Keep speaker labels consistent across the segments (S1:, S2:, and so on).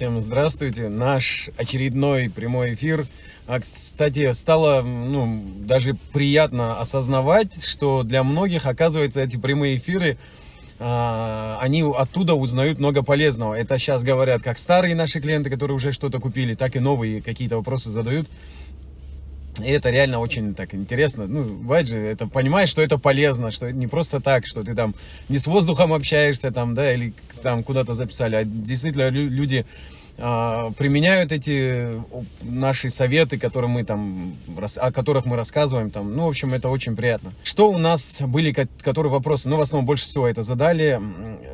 S1: Всем здравствуйте. Наш очередной прямой эфир. А, кстати, стало ну, даже приятно осознавать, что для многих, оказывается, эти прямые эфиры, а, они оттуда узнают много полезного. Это сейчас говорят как старые наши клиенты, которые уже что-то купили, так и новые какие-то вопросы задают. И это реально очень так интересно. Ну, бывает же, это понимаешь, что это полезно, что это не просто так, что ты там не с воздухом общаешься там, да, или там куда-то записали, а действительно люди применяют эти наши советы, которые мы там, о которых мы рассказываем. Там. Ну, в общем, это очень приятно. Что у нас были, которые вопросы? Ну, в основном больше всего это задали.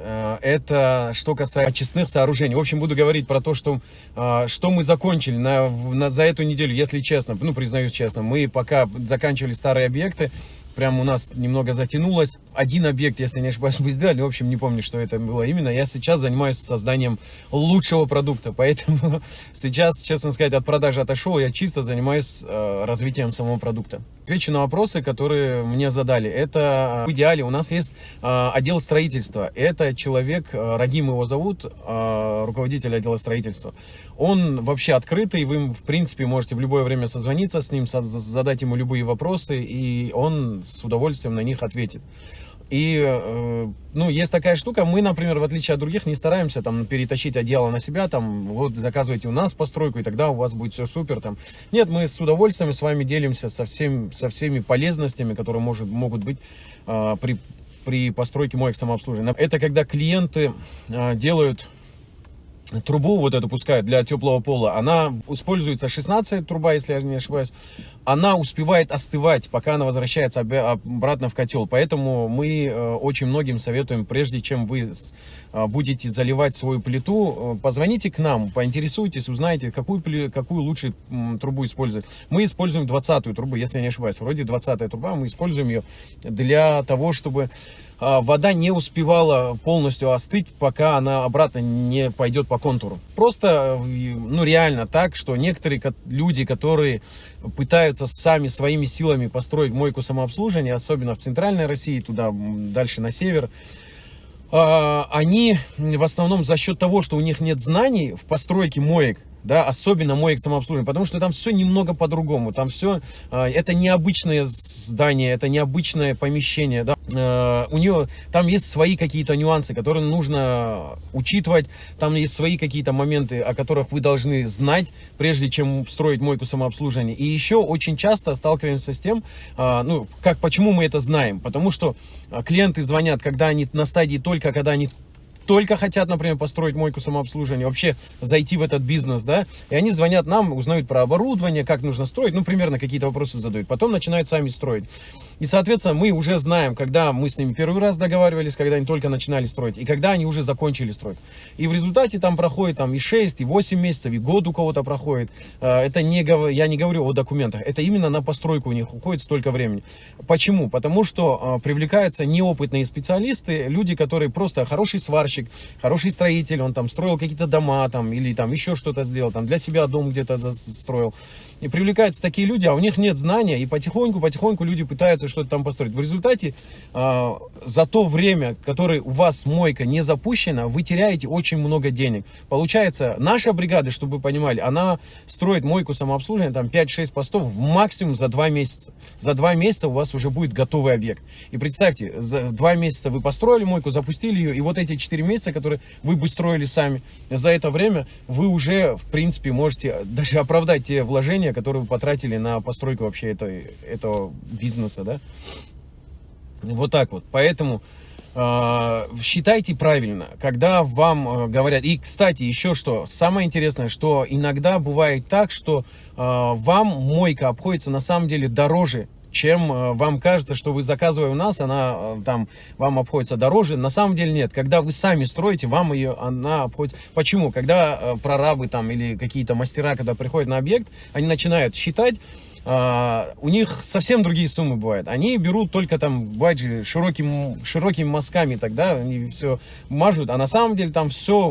S1: Э, это что касается очистных сооружений. В общем, буду говорить про то, что, а, что мы закончили на, на, за эту неделю, если честно. Ну, признаюсь честно, мы пока заканчивали старые объекты, прям у нас немного затянулось. Один объект, если не ошибаюсь, мы сделали. В общем, не помню, что это было именно. Я сейчас занимаюсь созданием лучшего продукта. Поэтому сейчас, честно сказать, от продажи отошел. Я чисто занимаюсь э, развитием самого продукта. Отвечу на вопросы, которые мне задали. Это в идеале у нас есть э, отдел строительства. Это человек, э, Рагим его зовут, э, руководитель отдела строительства. Он вообще открытый, вы, в принципе, можете в любое время созвониться с ним, задать ему любые вопросы, и он с удовольствием на них ответит. И, э, ну, есть такая штука, мы, например, в отличие от других, не стараемся там перетащить одеяло на себя, там, вот, заказывайте у нас постройку, и тогда у вас будет все супер, там. Нет, мы с удовольствием с вами делимся со, всем, со всеми полезностями, которые может, могут быть э, при, при постройке моих самообслуживания. Это когда клиенты э, делают трубу вот эту пускают для теплого пола, она используется 16 труба, если я не ошибаюсь, она успевает остывать, пока она возвращается обратно в котел. Поэтому мы э, очень многим советуем, прежде чем вы э, будете заливать свою плиту, э, позвоните к нам, поинтересуйтесь, узнайте, какую, какую лучше трубу использовать. Мы используем 20 трубу, если я не ошибаюсь, вроде 20 труба, мы используем ее для того, чтобы вода не успевала полностью остыть, пока она обратно не пойдет по контуру. Просто, ну реально так, что некоторые люди, которые пытаются сами своими силами построить мойку самообслуживания, особенно в центральной России, туда дальше на север, а, они в основном за счет того, что у них нет знаний в постройке моек, да, особенно моек самообслуживания, потому что там все немного по-другому, там все, а, это необычное здание, это необычное помещение, да, а, у нее, там есть свои какие-то нюансы, которые нужно учитывать, там есть свои какие-то моменты, о которых вы должны знать, прежде чем строить мойку самообслуживания, и еще очень часто сталкиваемся с тем, а, ну, как, почему мы это знаем, потому что клиенты звонят, когда они на стадии только, когда они только хотят, например, построить мойку самообслуживания, вообще зайти в этот бизнес, да, и они звонят нам, узнают про оборудование, как нужно строить, ну, примерно какие-то вопросы задают, потом начинают сами строить. И, соответственно, мы уже знаем, когда мы с ними первый раз договаривались, когда они только начинали строить, и когда они уже закончили строить. И в результате там проходит там и 6, и 8 месяцев, и год у кого-то проходит. Э, это не, я не говорю о документах, это именно на постройку у них уходит столько времени. Почему? Потому что э, привлекаются неопытные специалисты, люди, которые просто хороший сварщик, хороший строитель, он там строил какие-то дома, там, или там еще что-то сделал, там для себя дом где-то строил. И привлекаются такие люди, а у них нет знания, и потихоньку-потихоньку люди пытаются пытаются что-то там построить. В результате э, за то время, которое у вас мойка не запущена, вы теряете очень много денег. Получается, наша бригада, чтобы вы понимали, она строит мойку самообслуживания, там 5-6 постов в максимум за 2 месяца. За 2 месяца у вас уже будет готовый объект. И представьте, за 2 месяца вы построили мойку, запустили ее, и вот эти 4 месяца, которые вы бы строили сами, за это время вы уже, в принципе, можете даже оправдать те вложения, которые вы потратили на постройку вообще этого, этого бизнеса, да? Вот так вот. Поэтому э, считайте правильно, когда вам э, говорят. И, кстати, еще что, самое интересное, что иногда бывает так, что э, вам мойка обходится на самом деле дороже, чем вам кажется, что вы заказывая у нас, она там вам обходится дороже. На самом деле нет. Когда вы сами строите, вам ее она обходится. Почему? Когда прорабы там или какие-то мастера, когда приходят на объект, они начинают считать, Uh, у них совсем другие суммы бывают. Они берут только там, бывает широким, широкими мазками тогда, они все мажут, а на самом деле там все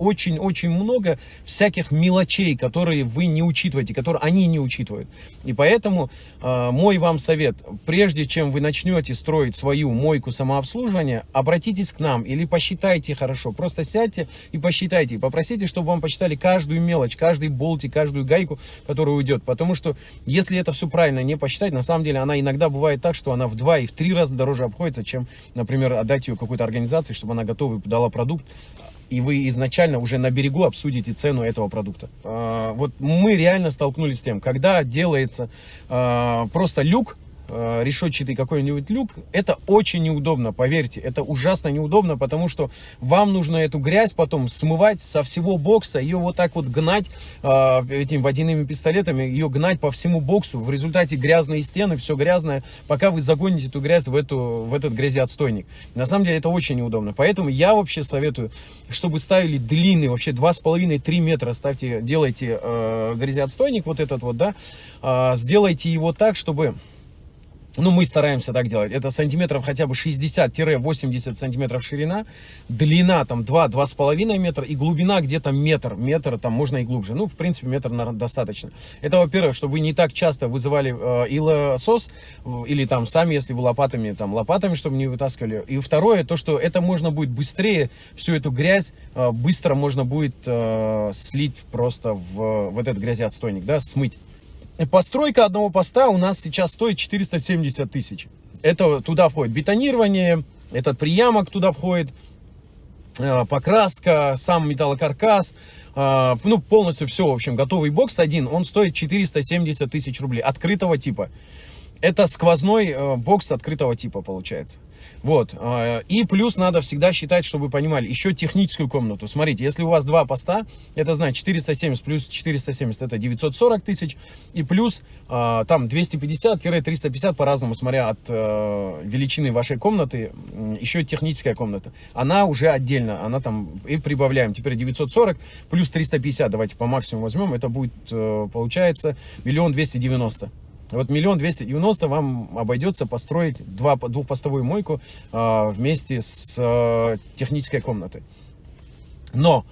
S1: очень-очень много всяких мелочей, которые вы не учитываете, которые они не учитывают. И поэтому э, мой вам совет, прежде чем вы начнете строить свою мойку самообслуживания, обратитесь к нам или посчитайте хорошо. Просто сядьте и посчитайте. И попросите, чтобы вам посчитали каждую мелочь, каждый болтик, каждую гайку, которая уйдет. Потому что если это все правильно не посчитать, на самом деле она иногда бывает так, что она в два и в три раза дороже обходится, чем, например, отдать ее какой-то организации, чтобы она готова дала продукт, и вы изначально уже на берегу обсудите цену этого продукта. А, вот мы реально столкнулись с тем, когда делается а, просто люк, решетчатый какой-нибудь люк, это очень неудобно, поверьте, это ужасно неудобно, потому что вам нужно эту грязь потом смывать со всего бокса, ее вот так вот гнать э, этими водяными пистолетами, ее гнать по всему боксу, в результате грязные стены, все грязное, пока вы загоните эту грязь в, эту, в этот грязеотстойник. На самом деле это очень неудобно, поэтому я вообще советую, чтобы ставили длинный, вообще 2,5-3 метра ставьте, делайте э, грязеотстойник вот этот вот, да, э, сделайте его так, чтобы ну, мы стараемся так делать. Это сантиметров хотя бы 60-80 сантиметров ширина, длина там 2-2,5 метра и глубина где-то метр. Метр там можно и глубже. Ну, в принципе, метр наверное, достаточно. Это, во-первых, чтобы вы не так часто вызывали э, илосос, или там сами, если вы лопатами, там лопатами, чтобы не вытаскивали. И второе, то, что это можно будет быстрее, всю эту грязь э, быстро можно будет э, слить просто в, в этот грязеотстойник, да, смыть. Постройка одного поста у нас сейчас стоит 470 тысяч. Это туда входит бетонирование, этот приямок туда входит, э, покраска, сам металлокаркас, э, ну полностью все, в общем, готовый бокс один, он стоит 470 тысяч рублей, открытого типа. Это сквозной э, бокс открытого типа получается. Вот. Э, и плюс надо всегда считать, чтобы вы понимали, еще техническую комнату. Смотрите, если у вас два поста, это значит 470 плюс 470 это 940 тысяч. И плюс э, там 250-350 по-разному, смотря от э, величины вашей комнаты, еще техническая комната. Она уже отдельно, она там и прибавляем. Теперь 940 плюс 350, давайте по максимуму возьмем, это будет, получается, миллион двести девяносто. Вот миллион двести девяносто вам обойдется построить два, двухпостовую мойку э, вместе с э, технической комнатой. Но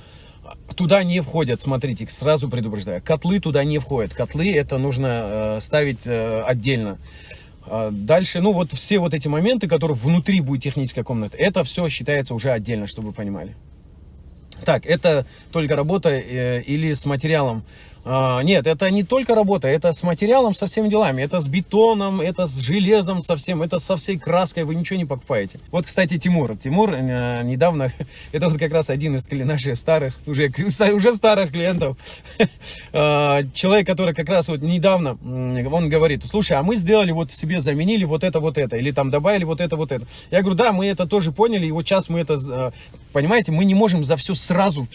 S1: туда не входят, смотрите, сразу предупреждаю, котлы туда не входят. Котлы это нужно э, ставить э, отдельно. Дальше, ну вот все вот эти моменты, которые внутри будет техническая комната, это все считается уже отдельно, чтобы вы понимали. Так, это только работа э, или с материалом а, нет, это не только работа, это с материалом, со всеми делами. Это с бетоном, это с железом совсем, это со всей краской, вы ничего не покупаете. Вот, кстати, Тимур. Тимур э, недавно, это вот как раз один из наших старых, уже, уже старых клиентов. А, человек, который как раз вот недавно, он говорит, слушай, а мы сделали вот себе, заменили вот это, вот это, или там добавили вот это, вот это. Я говорю, да, мы это тоже поняли, и вот сейчас мы это, э, понимаете, мы не можем за все сразу,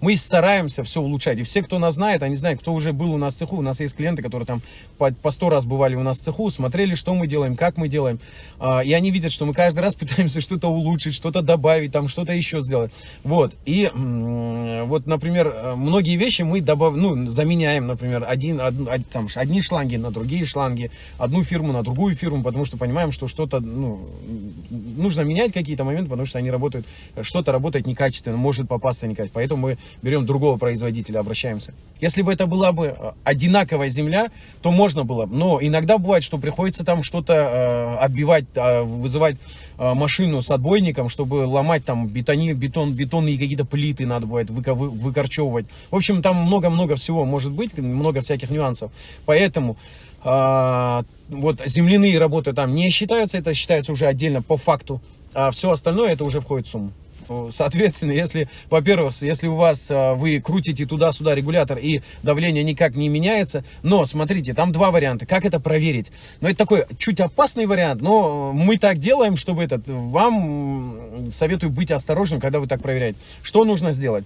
S1: мы стараемся все улучшать. И все, кто нас знает, они знают, кто уже был у нас в цеху, у нас есть клиенты, которые там по, 100 раз бывали у нас в цеху, смотрели, что мы делаем, как мы делаем, а, и они видят, что мы каждый раз пытаемся что-то улучшить, что-то добавить, там что-то еще сделать. Вот, и вот, например, многие вещи мы добав... ну, заменяем, например, один, од, там, одни шланги на другие шланги, одну фирму на другую фирму, потому что понимаем, что что-то, ну, нужно менять какие-то моменты, потому что они работают, что-то работает некачественно, может попасться некачественно, поэтому мы берем другого производителя, обращаемся. Если бы это была бы э, одинаковая земля, то можно было. Но иногда бывает, что приходится там что-то э, отбивать, э, вызывать э, машину с отбойником, чтобы ломать там бетони, бетон, бетонные какие-то плиты надо бывает вы, вы, выкорчевывать. В общем, там много-много всего может быть, много всяких нюансов. Поэтому э, вот земляные работы там не считаются, это считается уже отдельно по факту. А все остальное это уже входит в сумму. Соответственно, если, во-первых, если у вас, а, вы крутите туда-сюда регулятор и давление никак не меняется, но, смотрите, там два варианта. Как это проверить? Ну, это такой чуть опасный вариант, но мы так делаем, чтобы этот, вам советую быть осторожным, когда вы так проверяете. Что нужно сделать?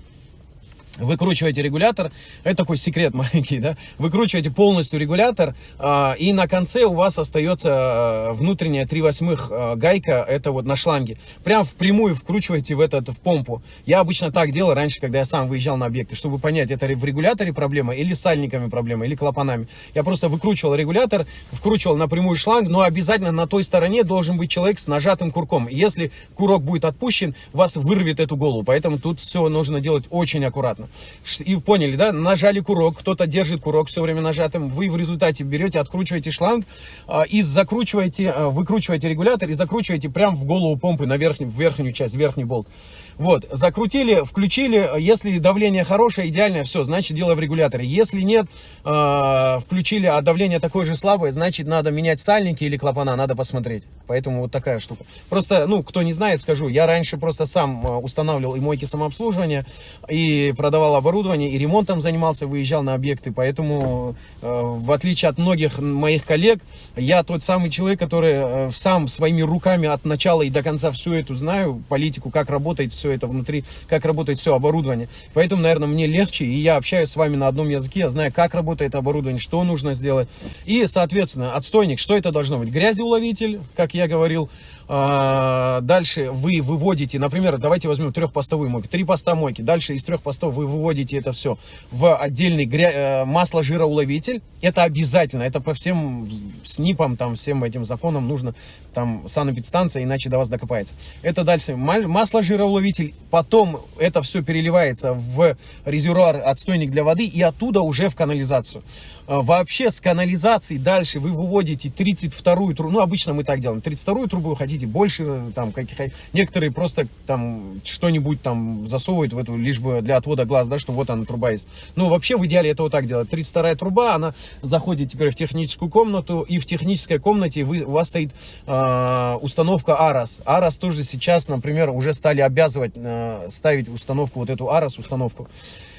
S1: Выкручиваете регулятор, это такой секрет маленький, да, выкручиваете полностью регулятор, а, и на конце у вас остается а, внутренняя 3 восьмых а, гайка, это вот на шланге, прям впрямую вкручиваете в этот, в помпу. Я обычно так делал раньше, когда я сам выезжал на объекты, чтобы понять, это в регуляторе проблема, или сальниками проблема, или клапанами. Я просто выкручивал регулятор, вкручивал напрямую шланг, но обязательно на той стороне должен быть человек с нажатым курком. Если курок будет отпущен, вас вырвет эту голову, поэтому тут все нужно делать очень аккуратно понятно. И поняли, да? Нажали курок, кто-то держит курок все время нажатым. Вы в результате берете, откручиваете шланг а, и закручиваете, а, выкручиваете регулятор и закручиваете прям в голову помпы на верхнюю, в верхнюю часть, верхний болт. Вот, закрутили, включили, если давление хорошее, идеальное, все, значит дело в регуляторе. Если нет, э, включили, а давление такое же слабое, значит надо менять сальники или клапана, надо посмотреть. Поэтому вот такая штука. Просто, ну, кто не знает, скажу, я раньше просто сам устанавливал и мойки самообслуживания, и продавал оборудование, и ремонтом занимался, выезжал на объекты, поэтому, э, в отличие от многих моих коллег, я тот самый человек, который э, сам своими руками от начала и до конца всю эту знаю, политику, как работает все это внутри, как работает все оборудование. Поэтому, наверное, мне легче, и я общаюсь с вами на одном языке, я знаю, как работает оборудование, что нужно сделать. И, соответственно, отстойник, что это должно быть? Грязеуловитель, как я говорил, а, дальше вы выводите, например, давайте возьмем трехпостовую мойку, три поста мойки. Дальше из трех постов вы выводите это все в отдельный гря... Э, масло-жироуловитель. Это обязательно, это по всем СНИПам, там, всем этим законам нужно, там, санэпидстанция, иначе до вас докопается. Это дальше масло-жироуловитель, потом это все переливается в резервуар, отстойник для воды, и оттуда уже в канализацию. А, вообще с канализацией дальше вы выводите 32-ю трубу, ну обычно мы так делаем, 32-ю трубу хотите больше, там каких некоторые просто там что-нибудь там засовывают в эту, лишь бы для отвода глаз, да, что вот она труба есть. Ну вообще в идеале это вот так делать. 32-я труба, она заходит теперь в техническую комнату, и в технической комнате вы, у вас стоит э, установка ARAS. ARAS тоже сейчас, например, уже стали обязывать э, ставить установку, вот эту ARAS установку.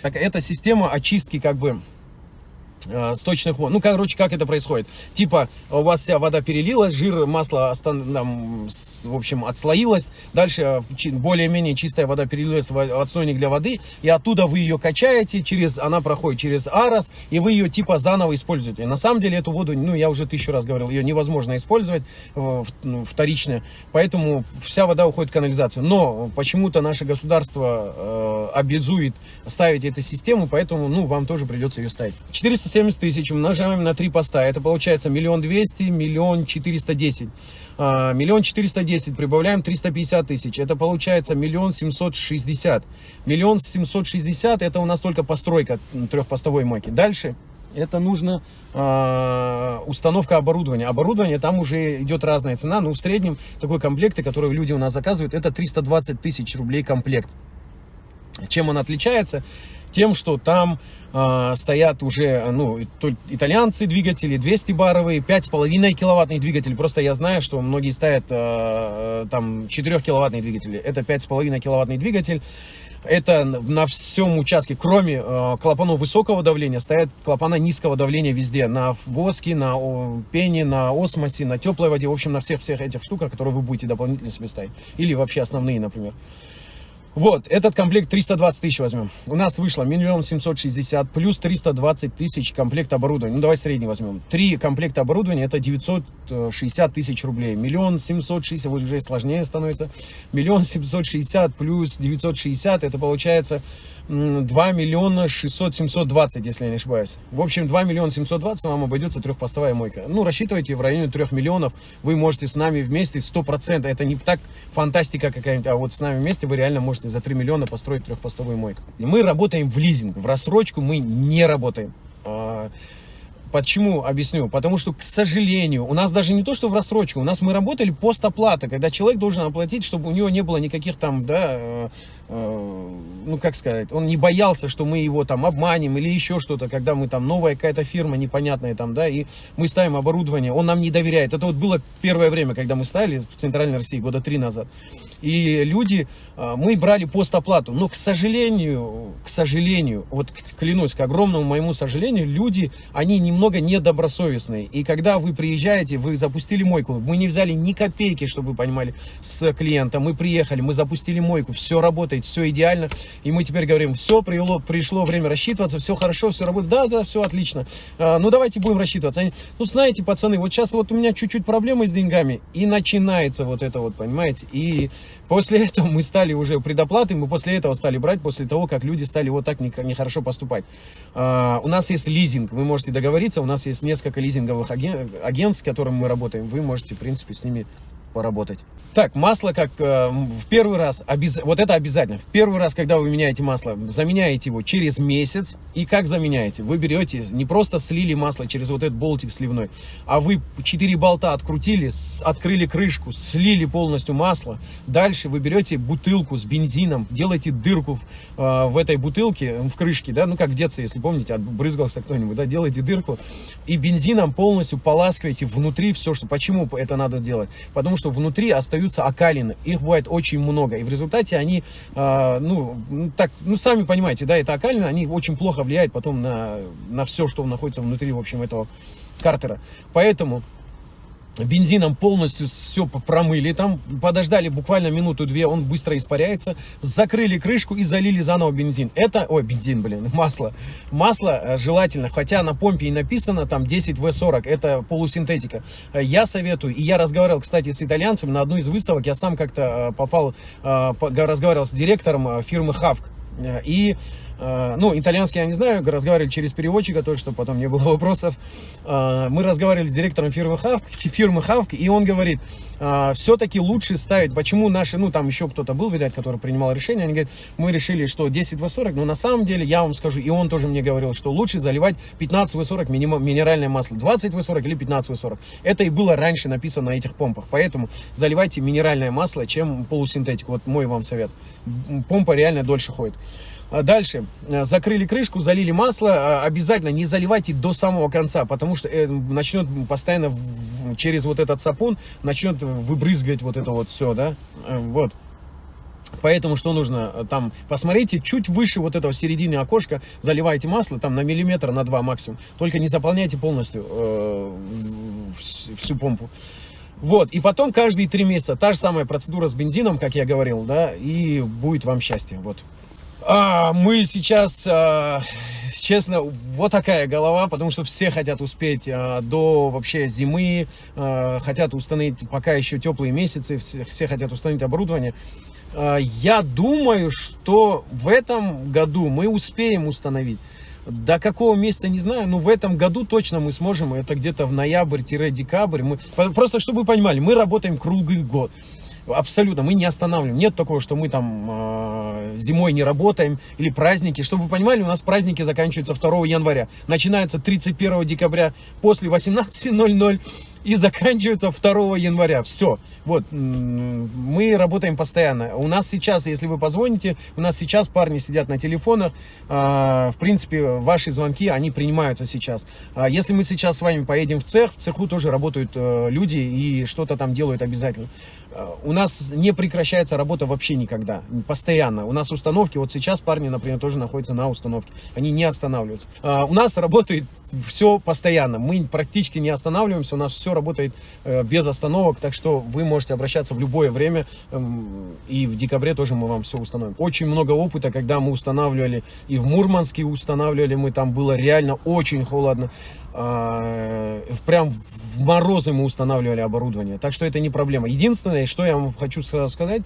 S1: Так, это система очистки как бы Э, сточных вод. Ну, короче, как это происходит? Типа, у вас вся вода перелилась, жир, масло, там, в общем, отслоилось. Дальше более-менее чистая вода перелилась в отстойник для воды. И оттуда вы ее качаете, через, она проходит через арос, и вы ее типа заново используете. На самом деле эту воду, ну, я уже тысячу раз говорил, ее невозможно использовать ну, вторично. Поэтому вся вода уходит в канализацию. Но почему-то наше государство э, обязует ставить эту систему, поэтому, ну, вам тоже придется ее ставить. 400 70 тысяч умножаем на 3 поста. Это получается миллион двести, миллион четыреста десять. А, миллион четыреста десять прибавляем 350 тысяч. Это получается миллион семьсот шестьдесят. Миллион семьсот шестьдесят это у нас только постройка трехпостовой мойки. Дальше это нужно э, установка оборудования. Оборудование там уже идет разная цена, но в среднем такой комплект, который люди у нас заказывают, это 320 тысяч рублей комплект. Чем он отличается? Тем, что там э, стоят уже ну, итальянцы двигатели, 200 баровые, 5,5 киловаттный двигатель. Просто я знаю, что многие ставят э, там 4 киловаттные двигатели. Это 5,5 киловаттный двигатель. Это на всем участке, кроме э, клапанов высокого давления, стоят клапана низкого давления везде. На воске, на пене, на осмосе, на теплой воде. В общем, на всех-всех этих штуках, которые вы будете дополнительно себе ставить. Или вообще основные, например. Вот, этот комплект 320 тысяч возьмем. У нас вышло миллион семьсот шестьдесят плюс 320 тысяч комплект оборудования. Ну, давай средний возьмем. Три комплекта оборудования это 960 тысяч рублей. Миллион семьсот шестьдесят, вот уже сложнее становится. Миллион семьсот шестьдесят плюс 960, это получается 2 миллиона 600 720, если я не ошибаюсь. В общем, 2 миллиона 720 вам обойдется трехпостовая мойка. Ну, рассчитывайте в районе 3 миллионов. Вы можете с нами вместе 100%. Это не так фантастика какая-нибудь, а вот с нами вместе вы реально можете за 3 миллиона построить трехпостовую мойку. Мы работаем в лизинг. В рассрочку мы не работаем. Почему? Объясню. Потому что, к сожалению, у нас даже не то, что в рассрочку, у нас мы работали постоплата, когда человек должен оплатить, чтобы у него не было никаких там, да, э, э, ну, как сказать, он не боялся, что мы его там обманем или еще что-то, когда мы там, новая какая-то фирма непонятная там, да, и мы ставим оборудование, он нам не доверяет. Это вот было первое время, когда мы ставили в Центральной России, года три назад. И люди, а, мы брали постоплату, но, к сожалению, к сожалению, вот клянусь, к огромному моему сожалению, люди, они немного недобросовестные. И когда вы приезжаете, вы запустили мойку, мы не взяли ни копейки, чтобы вы понимали, с клиента, мы приехали, мы запустили мойку, все работает, все идеально, и мы теперь говорим, все, пришло, пришло время рассчитываться, все хорошо, все работает, да, да, все отлично, а, ну давайте будем рассчитываться. Они, ну знаете, пацаны, вот сейчас вот у меня чуть-чуть проблемы с деньгами, и начинается вот это вот, понимаете, и после этого мы стали уже предоплаты, мы после этого стали брать, после того, как люди стали вот так нехорошо поступать. А, у нас есть лизинг, вы можете договориться, у нас есть несколько лизинговых агентств, с которыми мы работаем, вы можете, в принципе, с ними поработать. Так, масло как э, в первый раз, обяз... вот это обязательно. В первый раз, когда вы меняете масло, заменяете его через месяц. И как заменяете? Вы берете, не просто слили масло через вот этот болтик сливной, а вы 4 болта открутили, с... открыли крышку, слили полностью масло. Дальше вы берете бутылку с бензином, делаете дырку в, э, в этой бутылке, в крышке, да, ну как в детстве, если помните, отбрызгался кто-нибудь, да, делаете дырку и бензином полностью поласкиваете внутри все, что... Почему это надо делать? Потому что что внутри остаются окалины. Их бывает очень много. И в результате они, э, ну, так, ну, сами понимаете, да, это окалины, они очень плохо влияют потом на, на все, что находится внутри, в общем, этого картера. Поэтому бензином полностью все промыли, там подождали буквально минуту-две, он быстро испаряется, закрыли крышку и залили заново бензин. Это, ой, бензин, блин, масло. Масло э, желательно, хотя на помпе и написано там 10В40, это полусинтетика. Э, я советую, и я разговаривал, кстати, с итальянцем на одну из выставок, я сам как-то э, попал, разговаривал с директором фирмы Хавк, и ну, итальянский я не знаю, разговаривали через переводчика, тоже, чтобы потом не было вопросов. Э, мы разговаривали с директором фирмы Хавк, фирмы Хавк, и он говорит, э, все-таки лучше ставить, почему наши, ну, там еще кто-то был, видать, который принимал решение, они говорят, мы решили, что 10 в 40, но на самом деле, я вам скажу, и он тоже мне говорил, что лучше заливать 15 в 40 минеральное масло, 20 в 40 или 15 в 40. Это и было раньше написано на этих помпах, поэтому заливайте минеральное масло, чем полусинтетику, вот мой вам совет. Помпа реально дольше ходит. А дальше, э, закрыли крышку, залили масло, а, обязательно не заливайте до самого конца, потому что э, начнет постоянно через вот этот сапун, начнет выбрызгивать вот это вот все, да, э, вот. Поэтому что нужно? Там, посмотрите, чуть выше вот этого середины окошка заливайте масло, там на миллиметр, на два максимум. Только не заполняйте полностью э, всю помпу. Вот, и потом каждые три месяца та же самая процедура с бензином, как я говорил, да, и будет вам счастье, вот. А, мы сейчас, а, честно, вот такая голова, потому что все хотят успеть а, до вообще зимы, а, хотят установить, пока еще теплые месяцы, все, все хотят установить оборудование. А, я думаю, что в этом году мы успеем установить. До какого месяца не знаю, но в этом году точно мы сможем, это где-то в ноябрь-декабрь. Просто чтобы вы понимали, мы работаем круглый год. Абсолютно, мы не останавливаем. Нет такого, что мы там э, зимой не работаем или праздники. Чтобы вы понимали, у нас праздники заканчиваются 2 января. Начинаются 31 декабря после 18.00 и заканчивается 2 января. Все. Вот, мы работаем постоянно. У нас сейчас, если вы позвоните, у нас сейчас парни сидят на телефонах. А, в принципе, ваши звонки, они принимаются сейчас. А, если мы сейчас с вами поедем в цех, в цеху тоже работают э, люди и что-то там делают обязательно. А, у нас не прекращается работа вообще никогда, постоянно. У нас установки, вот сейчас парни, например, тоже находятся на установке. Они не останавливаются. У нас работает все постоянно. Мы практически не останавливаемся, у нас все работает э, без остановок, так что вы можете обращаться в любое время, эм, и в декабре тоже мы вам все установим. Очень много опыта, когда мы устанавливали, и в Мурманске устанавливали, мы там было реально очень холодно, э, прям в морозы мы устанавливали оборудование, так что это не проблема. Единственное, что я вам хочу сразу сказать,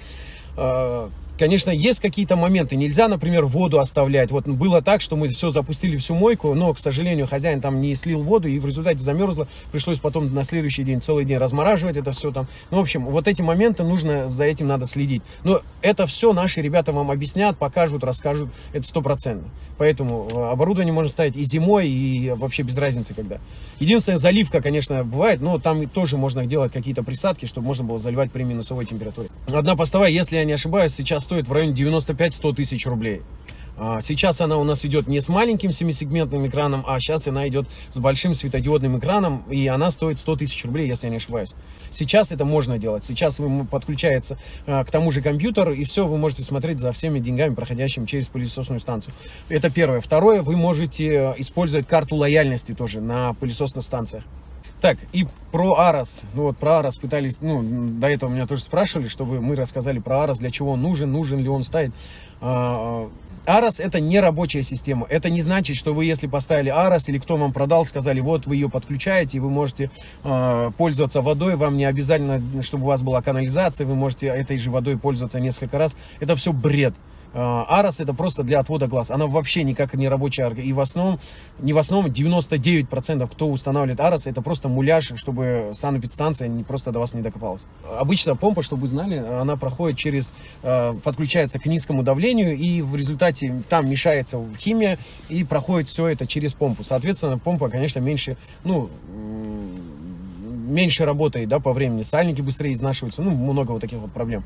S1: э, Конечно, есть какие-то моменты. Нельзя, например, воду оставлять. Вот было так, что мы все запустили всю мойку, но, к сожалению, хозяин там не слил воду, и в результате замерзло. Пришлось потом на следующий день целый день размораживать это все там. Ну, в общем, вот эти моменты нужно, за этим надо следить. Но это все наши ребята вам объяснят, покажут, расскажут. Это стопроцентно. Поэтому э, оборудование можно ставить и зимой, и вообще без разницы когда. Единственная заливка, конечно, бывает, но там тоже можно делать какие-то присадки, чтобы можно было заливать при минусовой температуре. Одна постовая, если я не ошибаюсь, сейчас стоит в районе 95-100 тысяч рублей. А, сейчас она у нас идет не с маленьким семисегментным экраном, а сейчас она идет с большим светодиодным экраном, и она стоит 100 тысяч рублей, если я не ошибаюсь. Сейчас это можно делать. Сейчас вы подключается а, к тому же компьютеру, и все, вы можете смотреть за всеми деньгами, проходящими через пылесосную станцию. Это первое. Второе, вы можете э, использовать карту лояльности тоже на пылесосных станциях. Так, и про Арос. Ну вот про Арос пытались, ну, до этого меня тоже спрашивали, чтобы мы рассказали про Арос, для чего он нужен, нужен ли он ставить. А, Арос это не рабочая система. Это не значит, что вы, если поставили Арос или кто вам продал, сказали, вот вы ее подключаете, и вы можете э, пользоваться водой, вам не обязательно, чтобы у вас была канализация, вы можете этой же водой пользоваться несколько раз. Это все бред. А, Арос это просто для отвода глаз. Она вообще никак не рабочая. И в основном, не в основном, 99% кто устанавливает Арос, это просто муляж, чтобы санэпидстанция не, просто до вас не докопалась. Обычно помпа, чтобы вы знали, она проходит через, а, подключается к низкому давлению, и в результате там мешается химия, и проходит все это через помпу. Соответственно, помпа, конечно, меньше, ну, меньше работает, да, по времени, сальники быстрее изнашиваются, ну, много вот таких вот проблем.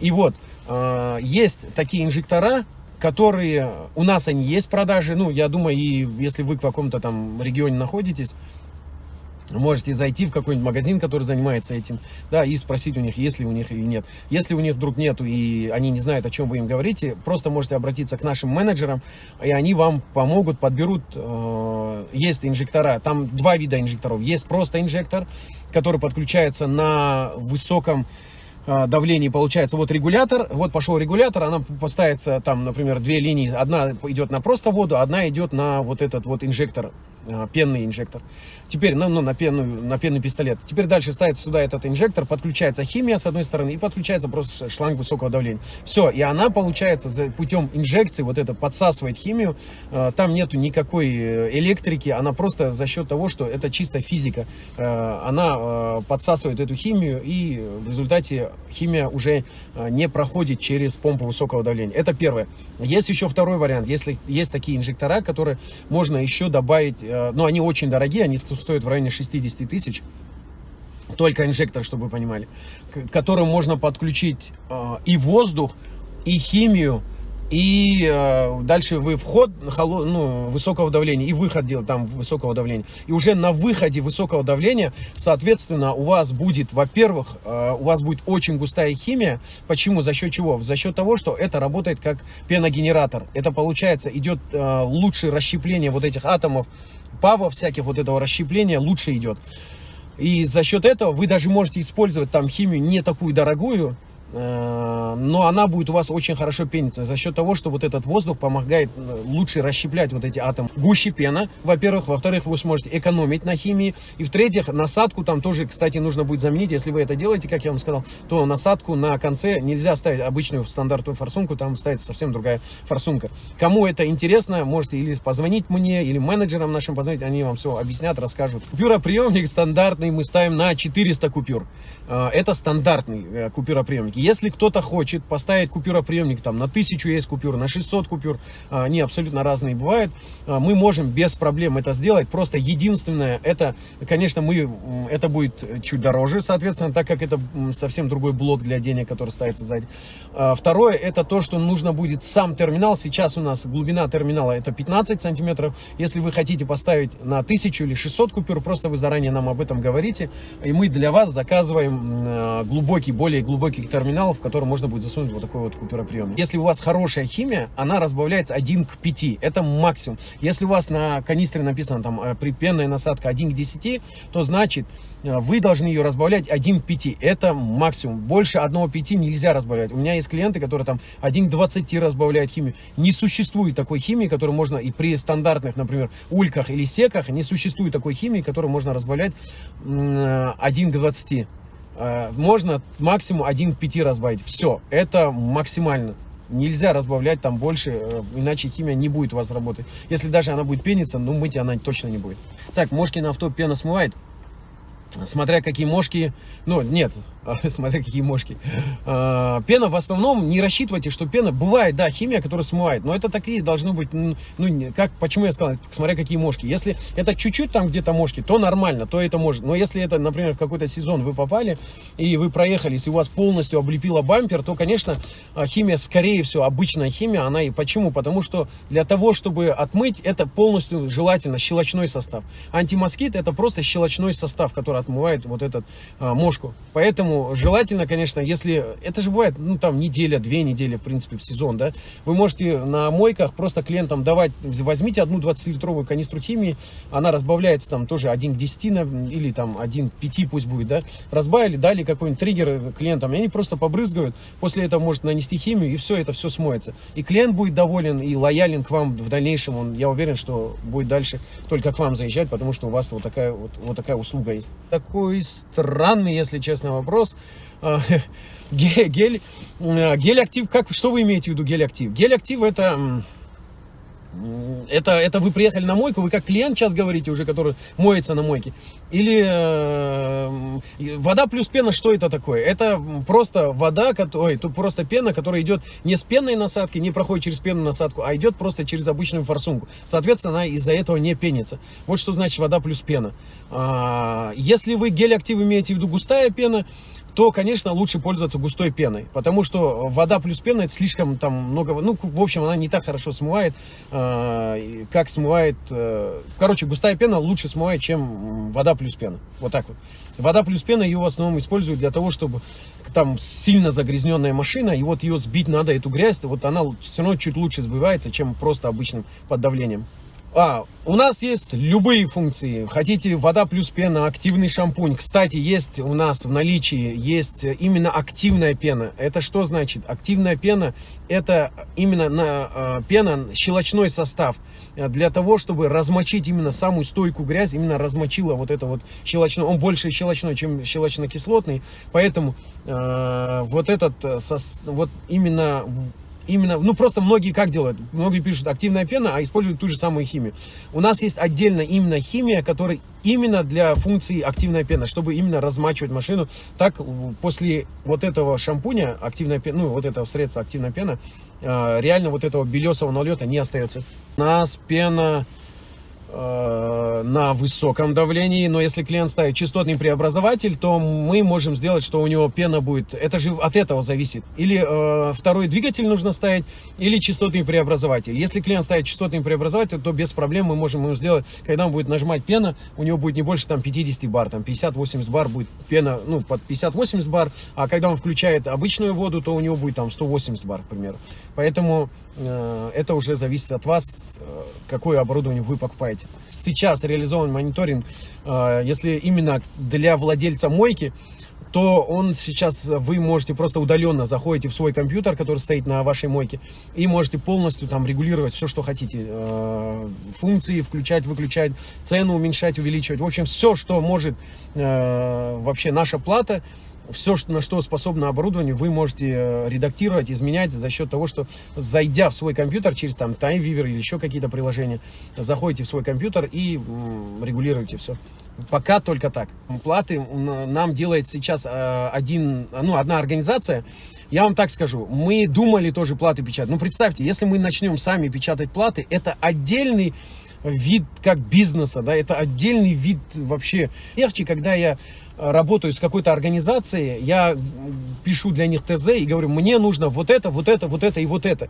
S1: И вот, э, есть такие инжектора, которые, у нас они есть в продаже, ну, я думаю, и если вы в каком-то там регионе находитесь, Можете зайти в какой-нибудь магазин, который занимается этим, да, и спросить у них, есть ли у них или нет. Если у них вдруг нету и они не знают, о чем вы им говорите, просто можете обратиться к нашим менеджерам, и они вам помогут, подберут. Э, есть инжектора, там два вида инжекторов. Есть просто инжектор, который подключается на высоком давлении получается вот регулятор, вот пошел регулятор, она поставится там, например, две линии, одна идет на просто воду, одна идет на вот этот вот инжектор а, пенный инжектор. Теперь ну, ну, на, пенную, на пенный пистолет. Теперь дальше ставится сюда этот инжектор, подключается химия с одной стороны и подключается просто шланг высокого давления. Все, и она получается за путем инжекции, вот это подсасывает химию. А, там нету никакой э, электрики, она просто за счет того, что это чисто физика. А, она подсасывает эту химию и в результате химия уже не проходит через помпу высокого давления. Это первое. Есть еще второй вариант. Если есть такие инжектора, которые можно еще добавить Э, но они очень дорогие, они стоят в районе 60 тысяч. Только инжектор, чтобы вы понимали. К которым можно подключить э, и воздух, и химию, и э, дальше вы вход ну, высокого давления и выход делать там высокого давления. И уже на выходе высокого давления, соответственно, у вас будет, во-первых, э, у вас будет очень густая химия. Почему? За счет чего? За счет того, что это работает как пеногенератор. Это получается, идет э, лучшее расщепление вот этих атомов пава всяких, вот этого расщепления лучше идет. И за счет этого вы даже можете использовать там химию не такую дорогую, но она будет у вас очень хорошо пениться за счет того, что вот этот воздух помогает э, лучше расщеплять вот эти атомы. Гуще пена, во-первых. Во-вторых, вы сможете экономить на химии. И в-третьих, насадку там тоже, кстати, нужно будет заменить. Если вы это делаете, как я вам сказал, то насадку на конце нельзя ставить обычную стандартную форсунку, там ставится совсем другая форсунка. Кому это интересно, можете или позвонить мне, или менеджерам нашим позвонить, они вам все объяснят, расскажут. Купюроприемник стандартный мы ставим на 400 купюр. Э, это стандартный купюроприемник. Если кто-то хочет поставить купюроприемник, там на 1000 есть купюр, на 600 купюр, а, они абсолютно разные бывают, а, мы можем без проблем это сделать. Просто единственное, это, конечно, мы, это будет чуть дороже, соответственно, так как это совсем другой блок для денег, который ставится сзади. А, второе, это то, что нужно будет сам терминал. Сейчас у нас глубина терминала это 15 сантиметров. Если вы хотите поставить на 1000 или 600 купюр, просто вы заранее нам об этом говорите, и мы для вас заказываем глубокий, более глубокий терминал терминал, в котором можно будет засунуть вот такой вот купюроприемник. Если у вас хорошая химия, она разбавляется 1 к 5. Это максимум. Если у вас на канистре написано там э, припенная насадка 1 к 10, то значит э, вы должны ее разбавлять 1 к 5. Это максимум. Больше 1 к 5 нельзя разбавлять. У меня есть клиенты, которые там 1 к 20 разбавляют химию. Не существует такой химии, которую можно и при стандартных, например, ульках или секах, не существует такой химии, которую можно разбавлять 1 к 20. Э, можно максимум 1 к 5 разбавить. Все, это максимально. Нельзя разбавлять там больше, э, иначе химия не будет у вас работать. Если даже она будет пениться, ну мыть она точно не будет. Так, Мошкин авто пена смывает. Смотря какие мошки, ну нет, смотря какие мошки. А, пена в основном, не рассчитывайте, что пена, бывает, да, химия, которая смывает, но это такие должны быть, ну, как, почему я сказал, смотря какие мошки. Если это чуть-чуть там где-то мошки, то нормально, то это может. Но если это, например, в какой-то сезон вы попали, и вы проехались, и у вас полностью облепила бампер, то, конечно, а, химия, скорее всего, обычная химия, она и почему? Потому что для того, чтобы отмыть, это полностью желательно щелочной состав. Антимоскит это просто щелочной состав, который отмывает вот этот а, мошку. Поэтому желательно, конечно, если... Это же бывает, ну, там, неделя, две недели, в принципе, в сезон, да? Вы можете на мойках просто клиентам давать... Возьмите одну 20-литровую канистру химии, она разбавляется там тоже 1 к 10 или там 1 к 5 пусть будет, да? Разбавили, дали какой-нибудь триггер клиентам, и они просто побрызгают, после этого может нанести химию, и все, это все смоется. И клиент будет доволен и лоялен к вам в дальнейшем, он, я уверен, что будет дальше только к вам заезжать, потому что у вас вот такая вот, вот такая услуга есть. Такой странный, если честно, вопрос. А, гель, а, гель актив, как, что вы имеете в виду гель актив? Гель актив это это, это вы приехали на мойку, вы как клиент сейчас говорите уже, который моется на мойке. Или э, вода плюс пена, что это такое? Это просто вода, ой, тут просто пена, которая идет не с пенной насадки, не проходит через пенную насадку, а идет просто через обычную форсунку. Соответственно, она из-за этого не пенится. Вот что значит вода плюс пена. А, если вы гель актив имеете в виду густая пена, то, конечно, лучше пользоваться густой пеной, потому что вода плюс пена, это слишком там много, ну, в общем, она не так хорошо смывает, э, как смывает, э, короче, густая пена лучше смывает, чем вода плюс пена, вот так вот. Вода плюс пена ее в основном используют для того, чтобы там сильно загрязненная машина, и вот ее сбить надо, эту грязь, вот она все равно чуть лучше сбивается, чем просто обычным под давлением. А, у нас есть любые функции. Хотите вода плюс пена, активный шампунь. Кстати, есть у нас в наличии есть именно активная пена. Это что значит? Активная пена это именно на, э, пена, щелочной состав. Для того, чтобы размочить именно самую стойкую грязь, именно размочила вот это вот щелочной. Он больше щелочной, чем щелочно-кислотный. Поэтому э, вот этот, сос, вот именно именно, ну просто многие как делают? Многие пишут активная пена, а используют ту же самую химию. У нас есть отдельно именно химия, которая именно для функции активная пена, чтобы именно размачивать машину. Так после вот этого шампуня, активная пена, ну вот этого средства активная пена, а, реально вот этого белесого налета не остается. У нас пена Э, на высоком давлении, но если клиент ставит частотный преобразователь, то мы можем сделать, что у него пена будет, это же от этого зависит. Или э, второй двигатель нужно ставить, или частотный преобразователь. Если клиент ставит частотный преобразователь, то без проблем мы можем ему сделать, когда он будет нажимать пена, у него будет не больше там 50 бар, там 50-80 бар будет пена, ну под 50-80 бар, а когда он включает обычную воду, то у него будет там 180 бар, к примеру. Поэтому э, это уже зависит от вас, э, какое оборудование вы покупаете делать. Сейчас реализован мониторинг, э, если именно для владельца мойки, то он сейчас, вы можете просто удаленно заходите в свой компьютер, который стоит на вашей мойке, и можете полностью там регулировать все, что хотите. Э, функции включать, выключать, цену уменьшать, увеличивать. В общем, все, что может э, вообще наша плата, все, на что способно оборудование, вы можете э, редактировать, изменять за счет того, что зайдя в свой компьютер через там TimeViewer или еще какие-то приложения, заходите в свой компьютер и регулируете все. Пока только так. Платы нам делает сейчас э, один, ну, одна организация. Я вам так скажу, мы думали тоже платы печатать. Ну, представьте, если мы начнем сами печатать платы, это отдельный вид как бизнеса, да, это отдельный вид вообще. Легче, когда я работаю с какой-то организацией, я пишу для них ТЗ и говорю, мне нужно вот это, вот это, вот это и вот это.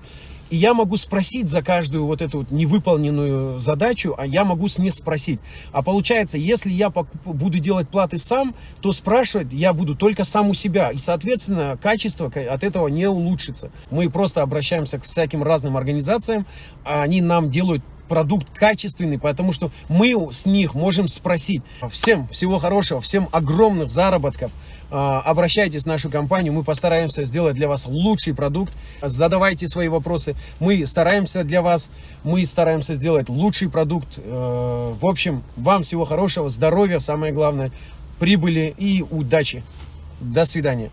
S1: И я могу спросить за каждую вот эту вот невыполненную задачу, а я могу с них спросить. А получается, если я буду делать платы сам, то спрашивать я буду только сам у себя. И, соответственно, качество от этого не улучшится. Мы просто обращаемся к всяким разным организациям, а они нам делают продукт качественный, потому что мы с них можем спросить. Всем всего хорошего, всем огромных заработков. А, обращайтесь в нашу компанию, мы постараемся сделать для вас лучший продукт. Задавайте свои вопросы, мы стараемся для вас, мы стараемся сделать лучший продукт. Э, в общем, вам всего хорошего, здоровья, самое главное, прибыли и удачи. До свидания.